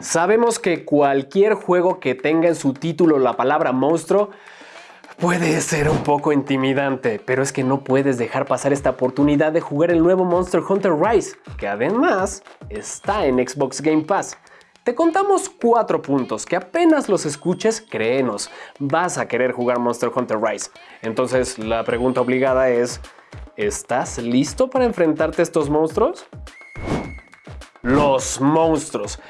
Sabemos que cualquier juego que tenga en su título la palabra monstruo puede ser un poco intimidante, pero es que no puedes dejar pasar esta oportunidad de jugar el nuevo Monster Hunter Rise, que además está en Xbox Game Pass. Te contamos cuatro puntos que apenas los escuches, créenos, vas a querer jugar Monster Hunter Rise. Entonces la pregunta obligada es, ¿estás listo para enfrentarte a estos monstruos? Los monstruos.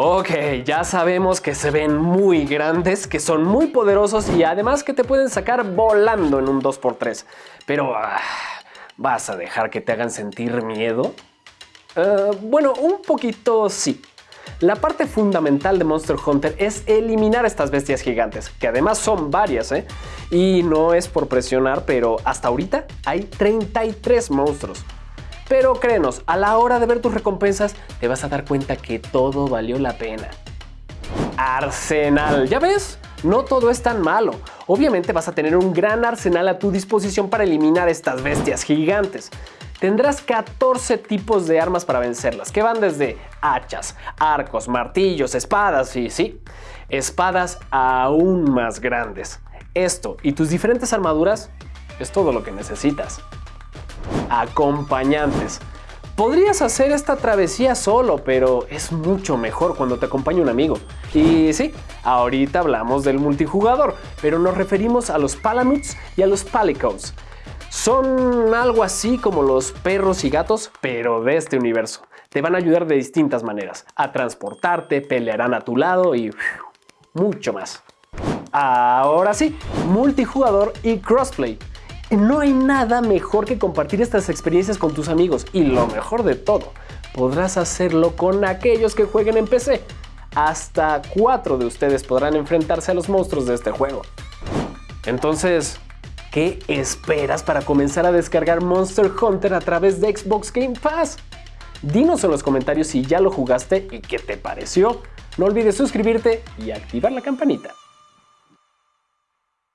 Ok, ya sabemos que se ven muy grandes, que son muy poderosos y además que te pueden sacar volando en un 2x3. Pero, ah, ¿vas a dejar que te hagan sentir miedo? Uh, bueno, un poquito sí. La parte fundamental de Monster Hunter es eliminar estas bestias gigantes, que además son varias, ¿eh? Y no es por presionar, pero hasta ahorita hay 33 monstruos. Pero créenos, a la hora de ver tus recompensas te vas a dar cuenta que todo valió la pena. Arsenal, ¿ya ves? No todo es tan malo. Obviamente vas a tener un gran arsenal a tu disposición para eliminar estas bestias gigantes. Tendrás 14 tipos de armas para vencerlas, que van desde hachas, arcos, martillos, espadas y sí, espadas aún más grandes. Esto y tus diferentes armaduras es todo lo que necesitas acompañantes. Podrías hacer esta travesía solo, pero es mucho mejor cuando te acompaña un amigo. Y sí, ahorita hablamos del multijugador, pero nos referimos a los Palamuts y a los Palicos. Son algo así como los perros y gatos, pero de este universo. Te van a ayudar de distintas maneras, a transportarte, pelearán a tu lado y mucho más. Ahora sí, multijugador y crossplay. No hay nada mejor que compartir estas experiencias con tus amigos y lo mejor de todo, podrás hacerlo con aquellos que jueguen en PC. Hasta cuatro de ustedes podrán enfrentarse a los monstruos de este juego. Entonces, ¿qué esperas para comenzar a descargar Monster Hunter a través de Xbox Game Pass? Dinos en los comentarios si ya lo jugaste y qué te pareció. No olvides suscribirte y activar la campanita.